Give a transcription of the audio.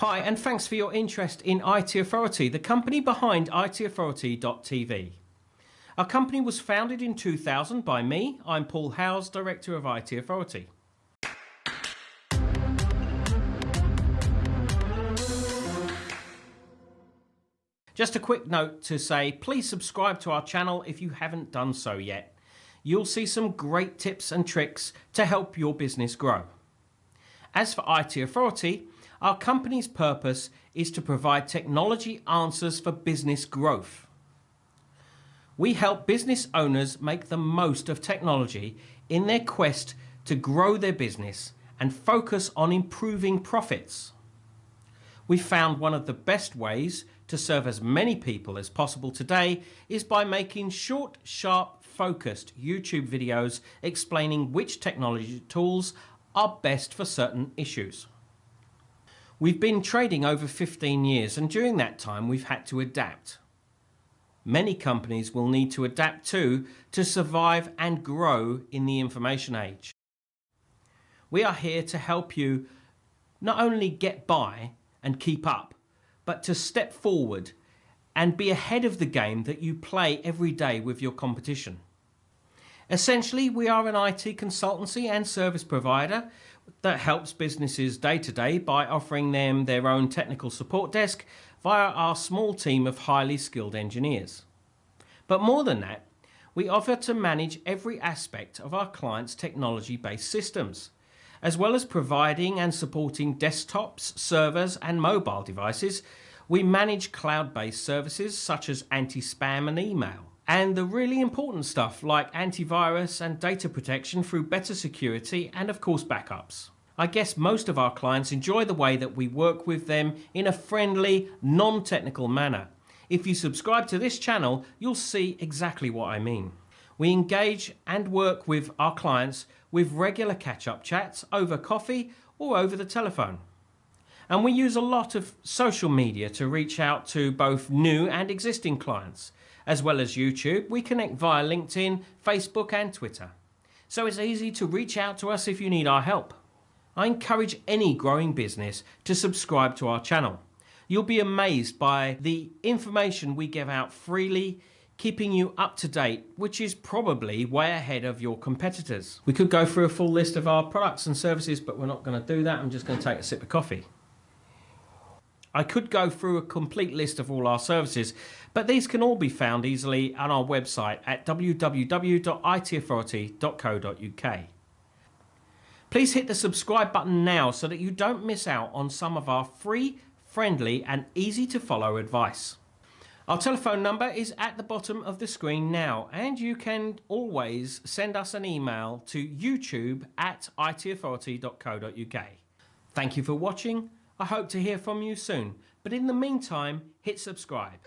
Hi, and thanks for your interest in IT Authority, the company behind itauthority.tv. Our company was founded in 2000 by me. I'm Paul Howes, Director of IT Authority. Just a quick note to say, please subscribe to our channel if you haven't done so yet. You'll see some great tips and tricks to help your business grow. As for IT Authority, our company's purpose is to provide technology answers for business growth. We help business owners make the most of technology in their quest to grow their business and focus on improving profits. We found one of the best ways to serve as many people as possible today is by making short, sharp, focused YouTube videos explaining which technology tools are best for certain issues. We've been trading over 15 years and during that time we've had to adapt. Many companies will need to adapt too to survive and grow in the information age. We are here to help you not only get by and keep up, but to step forward and be ahead of the game that you play every day with your competition. Essentially, we are an IT consultancy and service provider that helps businesses day to day by offering them their own technical support desk via our small team of highly skilled engineers. But more than that, we offer to manage every aspect of our clients' technology-based systems, as well as providing and supporting desktops, servers and mobile devices. We manage cloud-based services such as anti-spam and email and the really important stuff like antivirus and data protection through better security and of course backups. I guess most of our clients enjoy the way that we work with them in a friendly, non-technical manner. If you subscribe to this channel, you'll see exactly what I mean. We engage and work with our clients with regular catch-up chats over coffee or over the telephone. And we use a lot of social media to reach out to both new and existing clients. As well as YouTube, we connect via LinkedIn, Facebook and Twitter. So it's easy to reach out to us if you need our help. I encourage any growing business to subscribe to our channel. You'll be amazed by the information we give out freely, keeping you up to date, which is probably way ahead of your competitors. We could go through a full list of our products and services, but we're not going to do that. I'm just going to take a sip of coffee. I could go through a complete list of all our services, but these can all be found easily on our website at www.itauthority.co.uk. Please hit the subscribe button now so that you don't miss out on some of our free, friendly and easy to follow advice. Our telephone number is at the bottom of the screen now and you can always send us an email to youtube at itauthority.co.uk. Thank you for watching I hope to hear from you soon, but in the meantime, hit subscribe.